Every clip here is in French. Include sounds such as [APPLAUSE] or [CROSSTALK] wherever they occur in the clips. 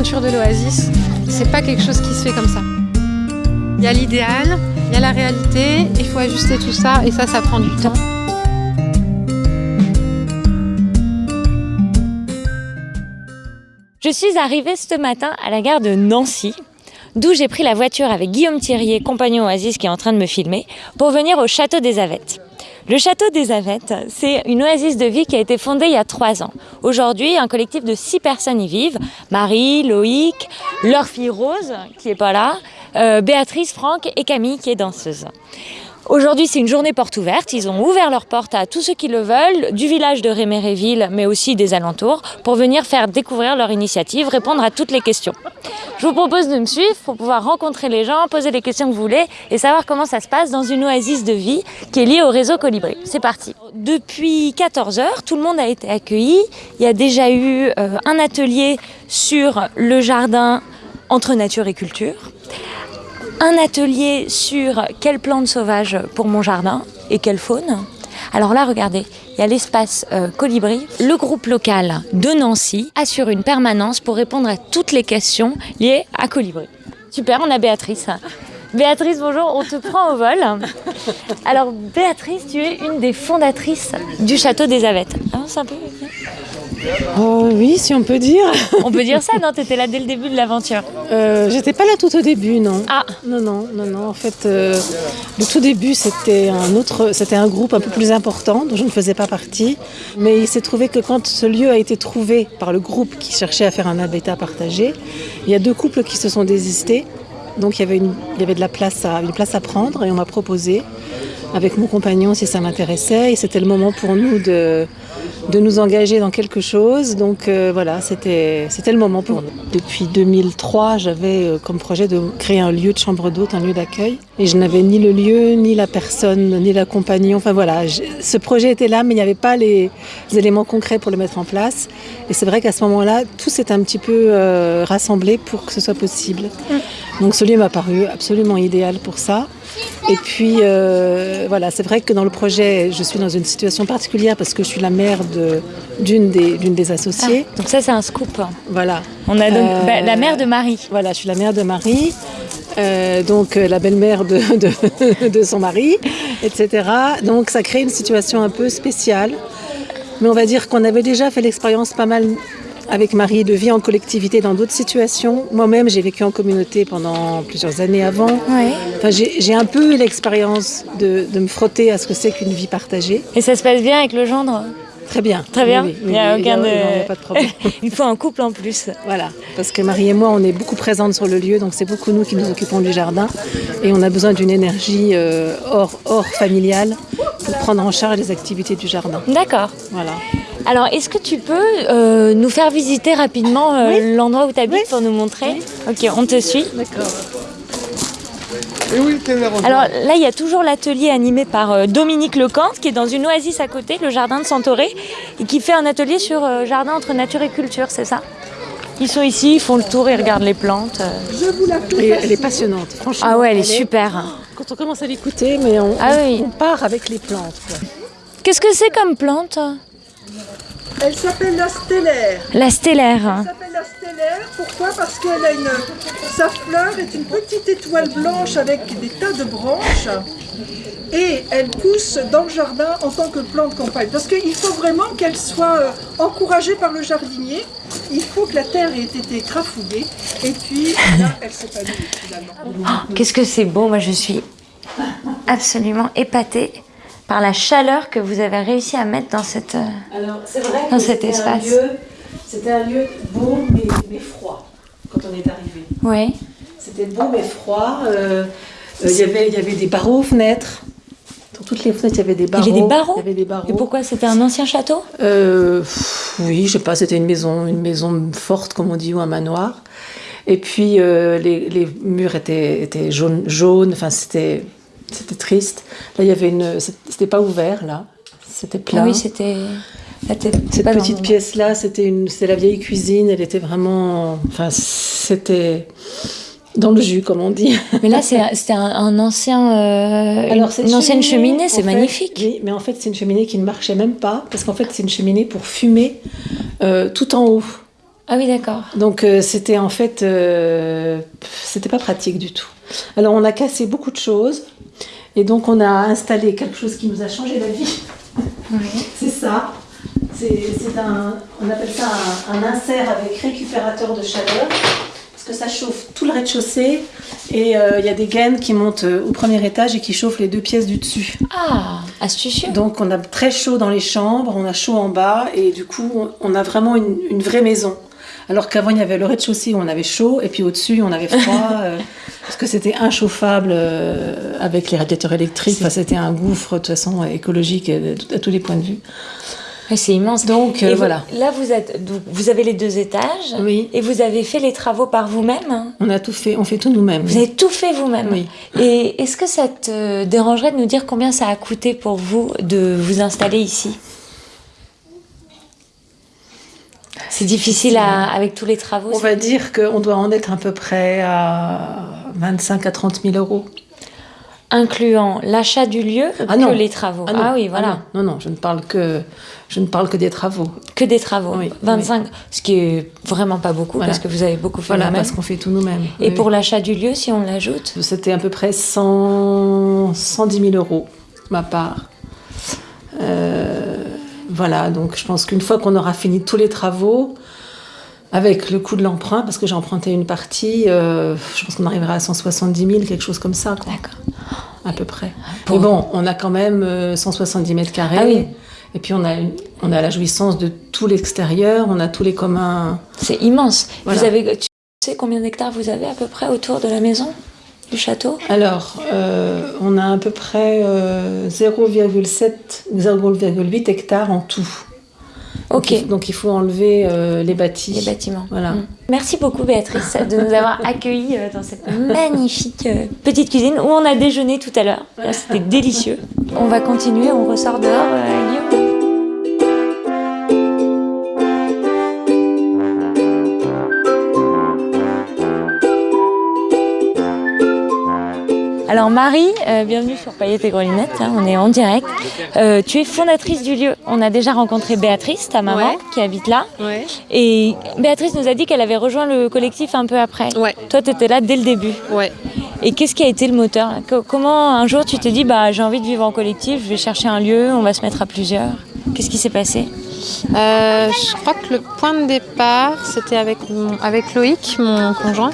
l'aventure de l'Oasis, c'est pas quelque chose qui se fait comme ça. Il y a l'idéal, il y a la réalité, il faut ajuster tout ça et ça, ça prend du temps. Je suis arrivée ce matin à la gare de Nancy, d'où j'ai pris la voiture avec Guillaume Thierrier, compagnon Oasis qui est en train de me filmer, pour venir au château des Avettes. Le château des Avettes, c'est une oasis de vie qui a été fondée il y a trois ans. Aujourd'hui, un collectif de six personnes y vivent. Marie, Loïc, leur fille Rose, qui est pas là, euh, Béatrice, Franck et Camille, qui est danseuse. Aujourd'hui, c'est une journée porte ouverte. Ils ont ouvert leurs portes à tous ceux qui le veulent, du village de Réméréville, mais aussi des alentours, pour venir faire découvrir leur initiative, répondre à toutes les questions. Je vous propose de me suivre pour pouvoir rencontrer les gens, poser les questions que vous voulez et savoir comment ça se passe dans une oasis de vie qui est liée au réseau Colibri. C'est parti. Depuis 14 heures, tout le monde a été accueilli. Il y a déjà eu euh, un atelier sur le jardin entre nature et culture un atelier sur quelles plantes sauvages pour mon jardin et quelle faune. Alors là, regardez, il y a l'espace euh, Colibri. Le groupe local de Nancy assure une permanence pour répondre à toutes les questions liées à Colibri. Super, on a Béatrice. Béatrice, bonjour, on te prend au vol. Alors Béatrice, tu es une des fondatrices du château des Avettes. Ah. Oh, oui, si on peut dire. [LAUGHS] On peut dire ça, non? Tu étais là dès le début de l'aventure euh, J'étais pas là tout au début, non. Ah Non, non, non, non. En fait, euh, le tout début, c'était un autre, c'était un groupe un peu plus important dont je ne faisais pas partie. Mais il s'est trouvé que quand ce lieu a été trouvé par le groupe qui cherchait à faire un habitat partagé, il y a deux couples qui se sont désistés. Donc il y avait, une, il y avait de la place à, une place à prendre et on m'a proposé avec mon compagnon si ça m'intéressait. Et c'était le moment pour nous de, de nous engager dans quelque chose. Donc euh, voilà, c'était le moment pour nous. Depuis 2003, j'avais euh, comme projet de créer un lieu de chambre d'hôte, un lieu d'accueil. Et je n'avais ni le lieu, ni la personne, ni la compagnie. Enfin voilà, ce projet était là, mais il n'y avait pas les, éléments concrets pour le mettre en place. Et c'est vrai qu'à ce moment-là, tout s'est un petit peu euh, rassemblé pour que ce soit possible. Mm. Donc ce lieu m'a paru absolument idéal pour ça. Et puis, euh, voilà, c'est vrai que dans le projet, je suis dans une situation particulière parce que je suis la mère d'une des, des associées. Ah, donc ça, c'est un scoop. Voilà. On a donc euh, bah, la mère de Marie. Voilà, je suis la mère de Marie. Euh, donc la belle-mère de, de, [LAUGHS] de, son mari, etc. Donc ça crée une situation un peu spéciale. Mais on va dire qu'on avait déjà fait l'expérience pas mal avec Marie de vie en collectivité dans d'autres situations. Moi-même, j'ai vécu en communauté pendant plusieurs années avant. Enfin, j'ai un peu eu l'expérience de, me frotter à ce que c'est qu'une vie partagée. Et ça se passe bien avec le gendre? Très bien. Très bien. il n'y a aucun de... pas de problème. [LAUGHS] il faut un couple en plus. Voilà, parce que Marie et moi, on est beaucoup présentes sur le lieu, donc c'est beaucoup nous qui nous occupons du jardin. Et on a besoin d'une énergie euh, hors, hors familiale pour prendre en charge les activités du jardin. D'accord. Voilà. Alors, est-ce que tu peux euh, nous faire visiter rapidement euh, l'endroit où tu habites pour nous montrer? Ok, on te suit. D'accord. Alors là, il y a toujours l'atelier animé par euh, Dominique Lecante, qui est dans une oasis à côté, le jardin de Santoré, et qui fait un atelier sur jardin entre nature et culture, c'est ça? Ils sont ici, ils font le tour, ils regardent les plantes. Je vous la Elle est passionnante, franchement. Ah ouais, elle, est, super. Quand on commence à l'écouter, mais on, ah on, part avec les plantes. Qu'est-ce que c'est comme plante? Elle s'appelle la stellaire. La stellaire. Elle s'appelle la stellaire. Pourquoi? Parce qu'elle a une. Sa fleur est une petite étoile blanche avec des tas de branches. Et elle pousse dans le jardin en tant que plante campagne. Parce qu'il faut vraiment qu'elle soit euh, encouragée par le jardinier. Il faut que la terre ait été crafouillée. Et puis là, elle s'épanouit finalement. Oh, Qu'est-ce que c'est beau. Moi, je suis absolument épatée par la chaleur que vous avez réussi à mettre dans, cette, euh, Alors, vrai dans cet espace. C'était un lieu beau mais, froid quand on est arrivé. Oui. C'était beau mais froid. Euh, euh, y avait, il y avait des barreaux aux fenêtres. Dans toutes les fenêtres, il y avait des barreaux. Il y avait des barreaux, il y avait des barreaux. Et pourquoi C'était un ancien château? Oui, je sais pas, c'était une maison, une maison forte, comme on dit, ou un manoir. Et puis, les, les, murs étaient, étaient jaunes, jaunes. Enfin, c'était c'était triste. Là, il y avait une. C'était pas ouvert, là. C'était plein. Ah oui, c'était. Cette petite pièce-là, c'était une, la vieille cuisine. Elle était vraiment. Enfin, c'était dans le jus, comme on dit. Mais là, c'était un, ancien, euh, Alors, une, ancienne cheminée, c'est magnifique. Oui, mais en fait, c'est une cheminée qui ne marchait même pas, parce qu'en fait, c'est une cheminée pour fumer euh, tout en haut. Ah oui, d'accord. Donc euh, c'était en fait, c'était pas pratique du tout. Alors on a cassé beaucoup de choses et donc on a installé quelque chose qui nous a changé la vie. [LAUGHS] c'est ça. C'est un, on appelle ça un, un insert avec récupérateur de chaleur parce que ça chauffe tout le rez-de-chaussée et euh, il y a des gaines qui montent euh, au premier étage et qui chauffent les deux pièces du dessus. Ah, astucieux. Donc on a très chaud dans les chambres, on a chaud en bas et du coup on a vraiment une, une vraie maison. Alors qu'avant il y avait le rez-de-chaussée où on avait chaud et puis au-dessus on avait froid [LAUGHS] euh, parce que c'était inchauffable euh, avec les radiateurs électriques. Enfin, c'était un gouffre de toute façon écologique euh, à tous les points de vue. C'est immense. Donc, euh, vous- voilà. Là, vous êtes, donc, vous avez les deux étages. Oui. Et vous avez fait les travaux par vous-même. On a tout fait, on fait tout nous-mêmes. Vous avez tout fait vous-même. Oui. Et est-ce que ça te dérangerait de nous dire combien ça a coûté pour vous de vous installer ici? C'est difficile à- avec tous les travaux. On va dire qu'on doit en être à peu près à 25 à 30 000 euros. Incluant l'achat du lieu Ah que non. les travaux. Ah, non, oui, voilà. non, non, non, je ne parle que, je ne parle que des travaux. Que des travaux. Oui, 25, ce qui est vraiment pas beaucoup Voilà. parce que vous avez beaucoup fait Voilà, vous-même. parce qu'on fait tout nous-mêmes. Et Oui, pour l'achat du lieu, si on l'ajoute oui. C'était à peu près 100, 110 000 euros, ma part. Euh, voilà, donc je pense qu'une fois qu'on aura fini tous les travaux, avec le coût de l'emprunt, parce que j'ai emprunté une partie, euh, je pense qu'on arrivera à 170 000, quelque chose comme ça. D'accord. à peu près. Bon. Mais bon, on a quand même euh, 170 mètres carrés. Ah oui. Et puis on a, une- on a la jouissance de tout l'extérieur, on a tous les communs. C'est immense. Voilà. Vous avez, tu sais combien d'hectares vous avez à peu près autour de la maison, du château? Alors, euh, on a à peu près euh, 0,7 ou 0,8 hectares en tout. Donc, Ok. il, donc il faut enlever euh, les bâtis. Les bâtiments. Voilà. Mm. Merci beaucoup Béatrice de nous avoir [LAUGHS] accueillis euh, dans cette magnifique euh, petite cuisine où on a déjeuné tout à l'heure. C'était délicieux. On va continuer, on ressort dehors, Guillaume. Alors Marie, euh, bienvenue sur Paillettes et Grelinettes, hein, on est en direct. Euh, tu es fondatrice du lieu. On a déjà rencontré Béatrice, ta maman, Ouais. qui habite là. Ouais. Et Béatrice nous a dit qu'elle avait rejoint le collectif un peu après. Ouais. Toi, tu étais là dès le début. Ouais. Et qu'est-ce qui a été le moteur? Comment un jour tu t'es dit bah j'ai envie de vivre en collectif, je vais chercher un lieu, on va se mettre à plusieurs? Qu'est-ce qui s'est passé? Euh, je crois que le point de départ, c'était avec, mon- avec Loïc, mon conjoint.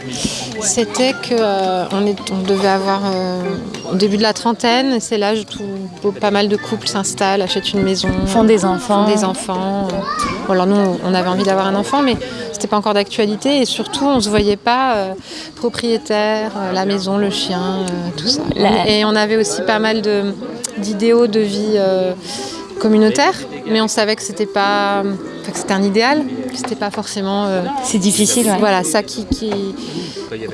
C'était que euh, on, devait avoir euh, au début de la trentaine, c'est l'âge où pas mal de couples s'installent, achètent une maison, Font des enfants. font des enfants. Bon, alors nous, on avait envie d'avoir un enfant, mais c'était pas encore d'actualité, et surtout, on se voyait pas euh, propriétaire, la maison, le chien, tout ça. La- Et on avait aussi pas mal de- d'idéaux de vie. Communautaire, mais on savait que c'était pas, enfin, que c'était un idéal, que c'était pas forcément, euh, C'est difficile, ouais. voilà, ça qui, qui-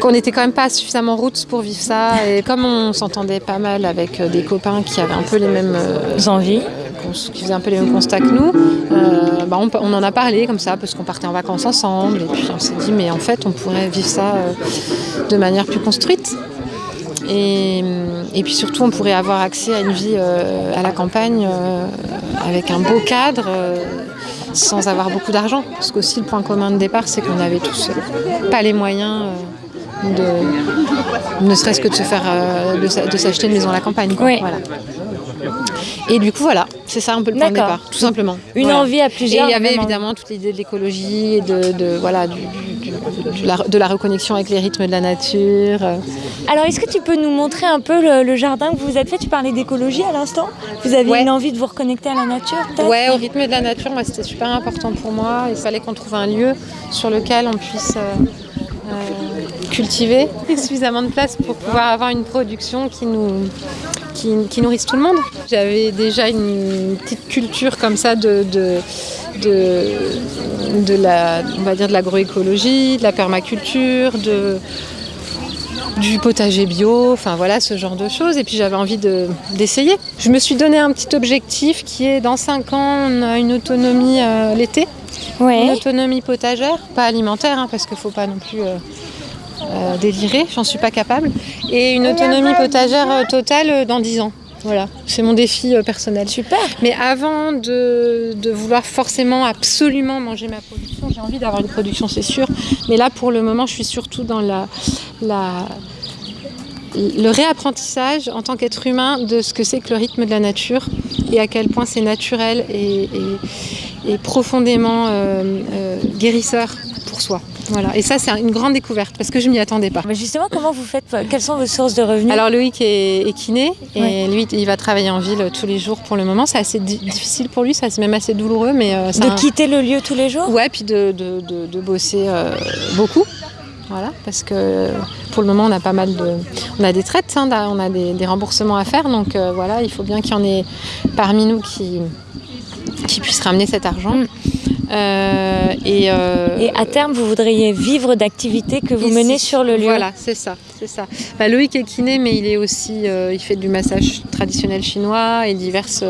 qu'on était quand même pas suffisamment routes pour vivre ça. Et comme on s'entendait pas mal avec euh, des copains qui avaient un peu les mêmes, euh, Envie. cons- qui faisaient un peu les mêmes constats que nous, euh, bah, on, on en a parlé comme ça parce qu'on partait en vacances ensemble. Et puis on s'est dit, mais en fait, on pourrait vivre ça de manière plus construite. Et, et puis surtout, on pourrait avoir accès à une vie euh, à la campagne euh, avec un beau cadre, euh, sans avoir beaucoup d'argent. Parce qu'aussi, le point commun de départ, c'est qu'on n'avait tous pas les moyens de, ne serait-ce que de se faire, de, de s'acheter une maison à la campagne. quoi. Oui. Voilà. Et du coup, voilà, c'est ça un peu le point de départ, tout simplement. Une Voilà. envie à Et plusieurs. il y avait évidemment toute l'idée de l'écologie et de, de- voilà, du- du- du- de, la, de la reconnexion avec les rythmes de la nature. euh. Alors, est-ce que tu peux nous montrer un peu le, le jardin que vous vous êtes fait? Tu parlais d'écologie à l'instant. Vous aviez Ouais. une envie de vous reconnecter à la nature Ouais, au rythme de la nature, moi, c'était super important pour moi. Il fallait qu'on trouve un lieu sur lequel on puisse euh, euh, cultiver [LAUGHS] suffisamment de place pour pouvoir avoir une production qui nous qui, qui nourrisse tout le monde. J'avais déjà une petite culture comme ça de, de, de, de la, on va dire de l'agroécologie, de la permaculture, de, du potager bio, enfin voilà ce genre de choses. Et puis j'avais envie de- d'essayer. Je me suis donné un petit objectif qui est dans 5 ans, on a une autonomie euh, l'été, une autonomie potagère, pas alimentaire hein, parce qu'il ne faut pas non plus euh, euh, délirer, j'en suis pas capable. Et une autonomie potagère euh, totale euh, dans 10 ans. Voilà, c'est mon défi euh, personnel. Super. Mais avant de, de vouloir forcément absolument manger ma production, j'ai envie d'avoir une production, c'est sûr. Mais là, pour le moment, je suis surtout dans la, la, le réapprentissage en tant qu'être humain de ce que c'est que le rythme de la nature et à quel point c'est naturel et, et- et profondément euh, euh, guérisseur pour soi. Voilà. Et ça, c'est une grande découverte parce que je m'y attendais pas. Mais justement, comment vous faites Quelles sont vos sources de revenus? Alors Loïc est, est kiné et Ouais. lui il va travailler en ville tous les jours pour le moment. C'est assez di- difficile pour lui, ça c'est même assez douloureux, mais euh, De un- quitter le lieu tous les jours? Ouais, puis de, de, de- de bosser euh, beaucoup. Voilà, parce que pour le moment, on a pas mal de. On a des traites, hein, on a des, des remboursements à faire, donc euh, voilà, il faut bien qu'il y en ait parmi nous qui, qui puissent ramener cet argent. Mm. Euh, et, euh, Et à terme, vous voudriez vivre d'activités que vous Ici. menez sur le lieu Voilà, c'est ça, c'est ça. Bah, Loïc est kiné, mais il est aussi, euh, il fait du massage traditionnel chinois et diverses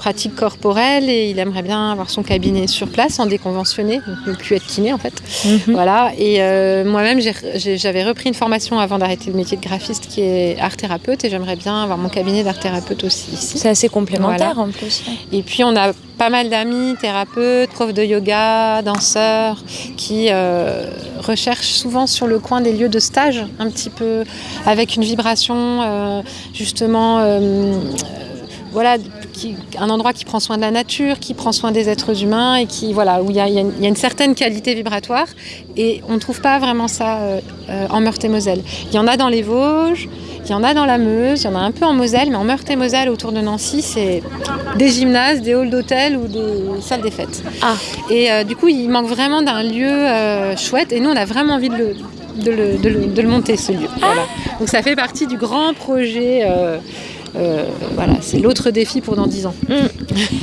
pratiques corporelles et il aimerait bien avoir son cabinet sur place en déconventionné, donc plus être kiné en fait. Mhm. Voilà. Et euh, moi-même, j'avais repris une formation avant d'arrêter le métier de graphiste qui est art thérapeute et j'aimerais bien avoir mon cabinet d'art thérapeute aussi ici. C'est assez complémentaire en plus. Et puis on a pas mal d'amis, thérapeutes, profs de yoga, danseurs, qui euh, recherchent souvent sur le coin des lieux de stage, un petit peu avec une vibration, euh, justement, euh, voilà, qui- un endroit qui prend soin de la nature, qui prend soin des êtres humains et qui, voilà, où il y a, y une- il y a une certaine qualité vibratoire. Et on ne trouve pas vraiment ça euh, euh, en Meurthe-et-Moselle. Il y en a dans les Vosges. Il y en a dans la Meuse, il y en a un peu en Moselle, mais en Meurthe-et-Moselle, autour de Nancy, c'est des gymnases, des halls d'hôtel ou des salles des fêtes. Ah. Et euh, du coup, il manque vraiment d'un lieu euh, chouette. Et nous, on a vraiment envie de le, de le, de le- de le monter, ce lieu. Voilà. Donc ça fait partie du grand projet. Euh, voilà, c'est l'autre défi pour dans 10 ans.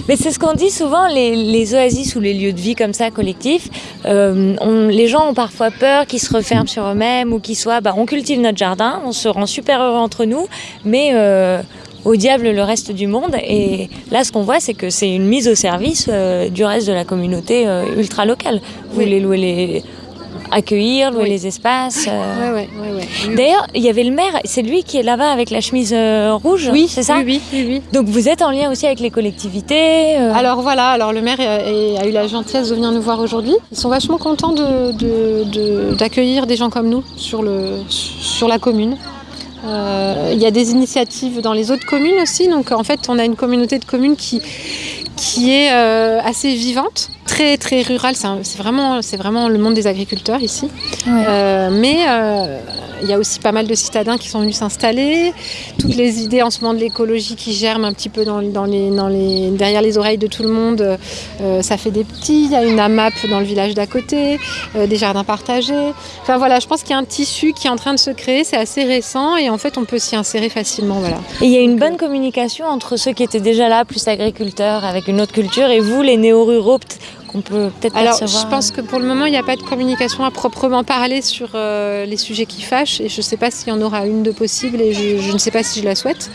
Mais c'est ce qu'on dit souvent, les, les oasis ou les lieux de vie comme ça, collectifs, euh, on- les gens ont parfois peur qu'ils se referment sur eux-mêmes ou qu'ils soient, bah, on cultive notre jardin, on se rend super heureux entre nous, mais euh, au diable le reste du monde. Et là, ce qu'on voit, c'est que c'est une mise au service du reste de la communauté ultra locale. Vous voulez louer les... accueillir, louer Oui. les espaces. euh. Ouais, ouais, ouais, ouais. D'ailleurs, il y avait le maire, c'est lui qui est là-bas avec la chemise euh, rouge, oui, c'est ça oui, oui, oui. Donc vous êtes en lien aussi avec les collectivités euh, Alors voilà, alors le maire a, a eu la gentillesse de venir nous voir aujourd'hui. Ils sont vachement contents de- de- de- d'accueillir des gens comme nous sur, le, sur la commune. Il y a des initiatives dans les autres communes aussi. Donc en fait, on a une communauté de communes qui, qui est euh, assez vivante, très très rurale. C'est vraiment, c'est vraiment le monde des agriculteurs ici. Ouais. Euh, mais euh, il y a aussi pas mal de citadins qui sont venus s'installer. Toutes les idées en ce moment de l'écologie qui germent un petit peu derrière les oreilles de tout le monde, euh, ça fait des petits. Il y a une AMAP dans le village d'à côté, euh, des jardins partagés. Enfin voilà, je pense qu'il y a un tissu qui est en train de se créer. C'est assez récent et en fait on peut s'y insérer facilement. Il y a une bonne communication entre ceux qui étaient déjà là, plus agriculteurs, avec une autre culture, et vous, les néo-ruraux, qu'on peut peut-être Alors, percevoir. je pense que pour le moment, il n'y a pas de communication à proprement parler sur euh, les sujets qui fâchent, et je ne sais pas s'il y en aura une de possible, et je, je ne sais pas si je la souhaite.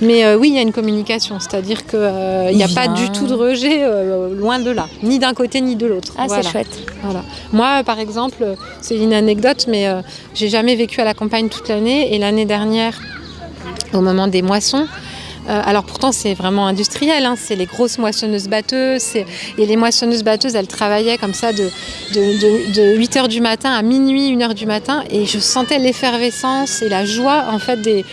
Mais euh, oui, il y a une communication, c'est-à-dire qu'il n'y a pas du tout de rejet, euh, loin de là, ni d'un côté ni de l'autre. Ah, Voilà. c'est chouette. Voilà. Moi, par exemple, c'est une anecdote, mais euh, j'ai jamais vécu à la campagne toute l'année, et l'année dernière, au moment des moissons. Euh, alors pourtant c'est vraiment industriel, hein, c'est les grosses moissonneuses batteuses, et les moissonneuses batteuses elles travaillaient comme ça de, de, de, de 8h du matin à minuit, 1h du matin, et je sentais l'effervescence et la joie en fait des,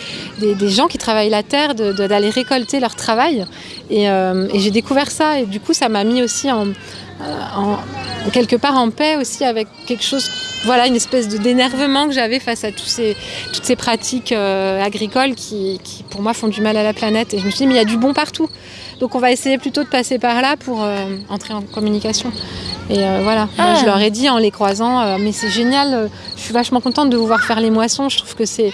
gens qui travaillent la terre, d'aller récolter leur travail, et, euh, et j'ai découvert ça, et du coup ça m'a mis aussi en, en- quelque part en paix aussi avec quelque chose, voilà, une espèce de d'énervement que j'avais face à tous ces, toutes ces pratiques euh, agricoles qui, qui, pour moi, font du mal à la planète. Et je me suis dit, mais il y a du bon partout. Donc on va essayer plutôt de passer par là pour euh, entrer en communication. Et euh, voilà, Moi, Ah. je leur ai dit en les croisant, mais c'est génial, je suis vachement contente de vous voir faire les moissons. Je trouve que c'est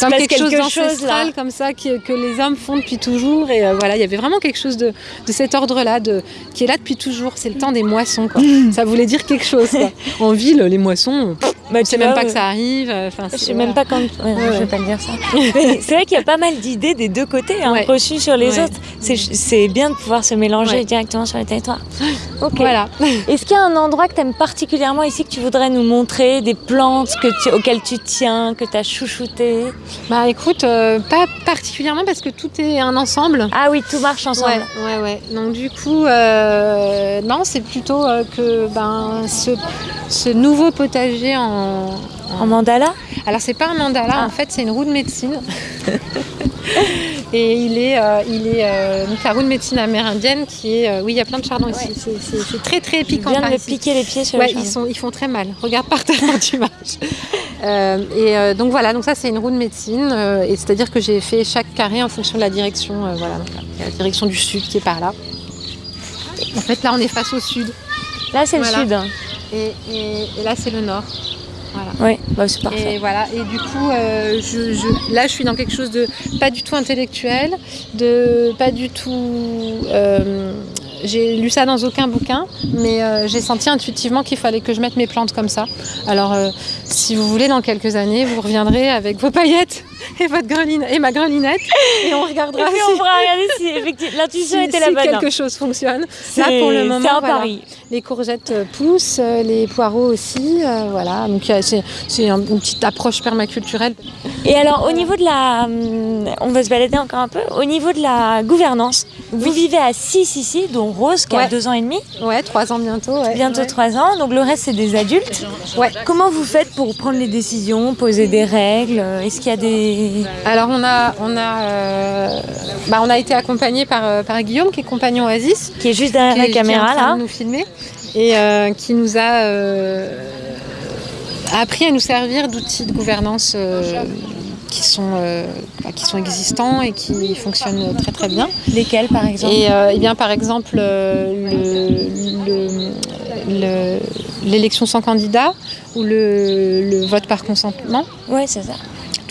comme quelque, chose quelque chose, d'ancestral comme ça qui- que les hommes font depuis toujours. Et voilà, il y avait vraiment quelque chose de, de cet ordre-là, de, qui est là depuis toujours. C'est le temps des moissons. Quoi. Ça voulait dire quelque chose. [LAUGHS] En ville, les moissons, Bah, tu sait même pas que euh, ça arrive. euh, Enfin, Je sais même voilà. pas quand. ouais, Ouais, Je vais pas le dire ça. [LAUGHS] C'est vrai qu'il y a pas mal d'idées des deux côtés, hein, reçues sur les autres. C'est- bien de pouvoir se mélanger directement sur le territoire. [LAUGHS] Ok. Voilà. [LAUGHS] Est-ce qu'il y a un endroit que tu aimes particulièrement ici que tu voudrais nous montrer, des plantes que tu- auxquelles tu tiens, que tu as chouchouté Bah écoute, euh, pas particulièrement parce que tout est un ensemble. Ah oui, tout marche ensemble. Ouais, ouais, ouais. Donc du coup, euh, non, c'est plutôt euh, que ben, ce, ce nouveau potager en... En mandala? Alors c'est pas un mandala, Ah. en fait c'est une roue de médecine. [LAUGHS] Et il est, euh, il est euh, donc la roue de médecine amérindienne qui est... euh, oui, il y a plein de chardons ici. C'est- très très piquant viens de piquer les pieds sur Ouais, le ils, sont, ils font très mal. Regarde par terre quand [LAUGHS] tu marches. Et donc voilà, donc ça c'est une roue de médecine. et c'est-à-dire que j'ai fait chaque carré en fonction de la direction. voilà, donc là, il y a la direction du sud qui est par là. En fait, là on est face au sud. Là, c'est Voilà. le sud. Et, et- et là c'est le nord. Oui, bah, c'est parfait. Et voilà. Et du coup, euh, je, je- là je suis dans quelque chose de pas du tout intellectuel, de pas du tout. euh, j'ai lu ça dans aucun bouquin, mais euh, j'ai senti intuitivement qu'il fallait que je mette mes plantes comme ça. Alors, euh, si vous voulez, dans quelques années, vous reviendrez avec vos paillettes [LAUGHS] et votre greline et ma grelinette, et on regardera Et puis si, on pourra regarder si effectivement l'intuition [LAUGHS] si- était si la bonne. quelque chose fonctionne. Là, pour le moment, un voilà. pari. Les courgettes euh, poussent, euh, les poireaux aussi, euh, voilà. Donc c'est c'est un- une petite approche permaculturelle. Et alors, au niveau de la. On va se balader encore un peu. Au niveau de la gouvernance, vous vivez à 6 ici, dont Rose qui a Ouais. 2 ans et demi, Ouais, trois ans bientôt. ouais. bientôt Ouais. 3 ans, donc le reste c'est des adultes. Ouais. Comment vous faites pour prendre les décisions, poser des règles? Est-ce qu'il y a des. Alors on a, on a, euh, bah, on a été accompagné par, euh, par Guillaume qui est compagnon Oasis, qui est juste derrière qui, la est- qui est en caméra train là de nous filmer et euh, qui nous a euh, appris à nous servir d'outils de gouvernance qui sont, euh, bah, qui sont existants et qui fonctionnent très très bien. Lesquels par exemple? Et, euh, eh bien, par exemple, euh, le- le- le- l'élection sans candidat ou le, le vote par consentement, Ouais, c'est ça.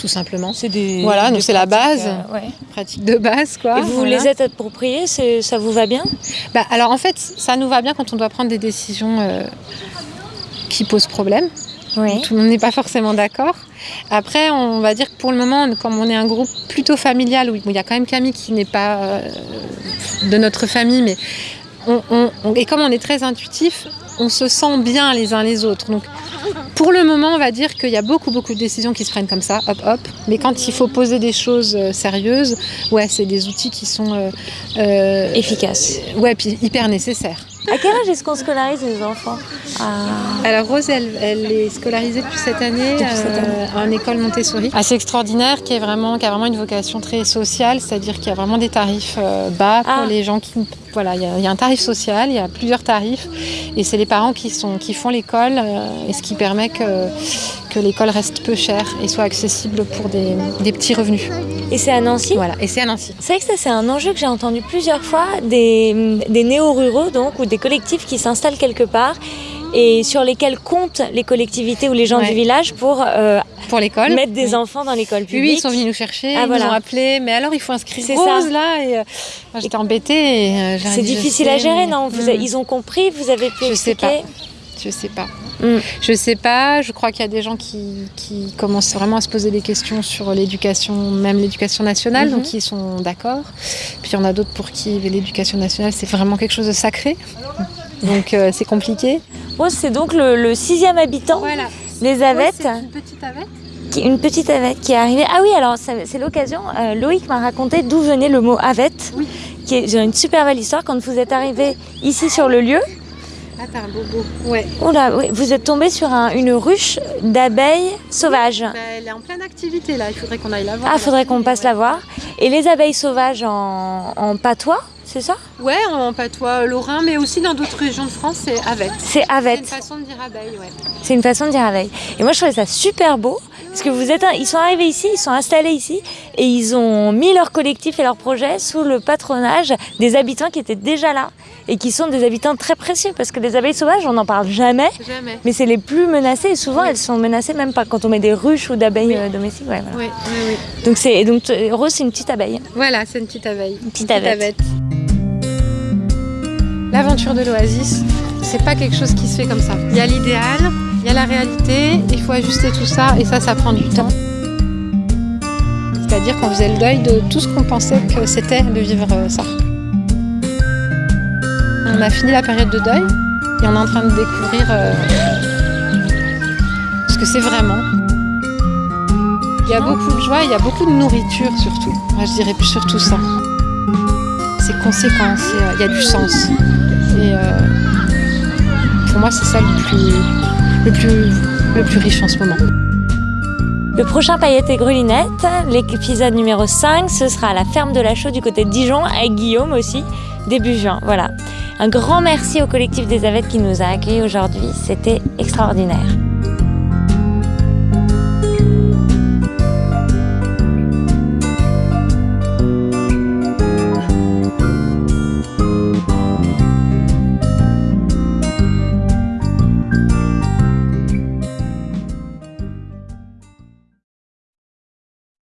Tout simplement. C'est des. Voilà, donc c'est la base. euh, ouais. Pratique de base, quoi. Et vous Voilà. les êtes appropriés, c'est- ça vous va bien? Bah, alors en fait, ça nous va bien quand on doit prendre des décisions euh, qui posent problème. Oui. Tout le monde n'est pas forcément d'accord. Après, on va dire que pour le moment, comme on est un groupe plutôt familial, où il y a quand même Camille qui n'est pas euh, de notre famille, mais on, on- on- et comme on est très intuitif, on se sent bien les uns les autres. Donc, pour le moment, on va dire qu'il y a beaucoup, beaucoup de décisions qui se prennent comme ça, hop, hop. Mais quand il faut poser des choses euh, sérieuses, ouais, c'est des outils qui sont euh, euh, Efficace. Ouais, puis hyper nécessaire. À quel âge est-ce qu'on scolarise les enfants. Alors Rose, elle, elle est scolarisée depuis cette année, Depuis cette euh, en école Montessori. Assez extraordinaire, qui, est vraiment, qui a vraiment une vocation très sociale, c'est-à-dire qu'il y a vraiment des tarifs euh, bas pour Ah. les gens qui... Voilà, il y, y a un tarif social, il y a plusieurs tarifs, et c'est les parents qui, sont, qui font l'école, euh, et ce qui permet que, que l'école reste peu chère et soit accessible pour des, des petits revenus. Et c'est à Nancy? Voilà, et c'est à Nancy. C'est vrai que ça, c'est un enjeu que j'ai entendu plusieurs fois, des, des néo-ruraux, donc, ou des collectifs qui s'installent quelque part et sur lesquels comptent les collectivités ou les gens Ouais. du village pour euh, Pour l'école. mettre des Oui. enfants dans l'école publique. oui, ils sont venus nous chercher, Ah, ils voilà. nous ont appelés, mais alors il faut inscrire Rose ça. là, et euh, j'étais embêtée. euh, C'est difficile sais, à gérer, mais- non? Vous Mm. avez- Ils ont compris, vous avez pu Je sais expliquer? Je sais pas. Mm. Je sais pas. Je crois qu'il y a des gens qui, qui commencent vraiment à se poser des questions sur l'éducation, même l'éducation nationale, Mhm. donc ils sont d'accord. Puis il y en a d'autres pour qui l'éducation nationale c'est vraiment quelque chose de sacré. Donc euh, c'est compliqué. Rose, c'est donc le, le sixième habitant Voilà. des Avettes, une petite avette. qui- une petite Avette qui est arrivée. Ah oui, alors c'est l'occasion. euh, Loïc m'a raconté d'où venait le mot Avette. Oui. Qui est j'ai une super belle histoire. Quand vous êtes arrivé ici sur le lieu, Ah t'as un bobo. Ouais. oh là, oui, vous êtes tombé sur un- une ruche d'abeilles sauvages. Bah, elle est en pleine activité là. Il faudrait qu'on aille la voir. Ah, faudrait qu'on passe la voir. Et les abeilles sauvages en, en patois, c'est ça? Ouais, en patois lorrain, mais aussi dans d'autres régions de France, c'est avette. C'est C'est une Avette. façon de dire abeille, ouais. C'est une façon de dire abeille. Et moi, je trouvais ça super beau. Parce que vous êtes, un- ils sont arrivés ici, ils sont installés ici, et ils ont mis leur collectif et leur projet sous le patronage des habitants qui étaient déjà là, et qui sont des habitants très précieux, parce que les abeilles sauvages, on n'en parle jamais, Jamais. mais c'est les plus menacées, et souvent elles sont menacées même pas quand on met des ruches ou d'abeilles Oui. euh, domestiques. ouais, voilà. Oui, oui, oui. Donc, c'est, donc euh, Rose, c'est une petite abeille. Voilà, c'est une petite abeille. Une petite avette. L'aventure de l'oasis, c'est pas quelque chose qui se fait comme ça. Il y a l'idéal, il y a la réalité, il faut ajuster tout ça et ça, ça prend du temps. C'est-à-dire qu'on faisait le deuil de tout ce qu'on pensait que c'était de vivre euh, ça. On a fini la période de deuil et on est en train de découvrir euh, ce que c'est vraiment. Il y a beaucoup de joie, il y a beaucoup de nourriture surtout. Moi je dirais surtout ça. C'est conséquent, c'est- il y a du sens. Euh, pour moi c'est ça le plus riche en ce moment. Le prochain Paillettes et Grelinette, l'épisode numéro 5, ce sera à la ferme de la Chaux du côté de Dijon, avec Guillaume aussi, début juin. Voilà. Un grand merci au collectif des Avettes qui nous a accueillis aujourd'hui, c'était extraordinaire.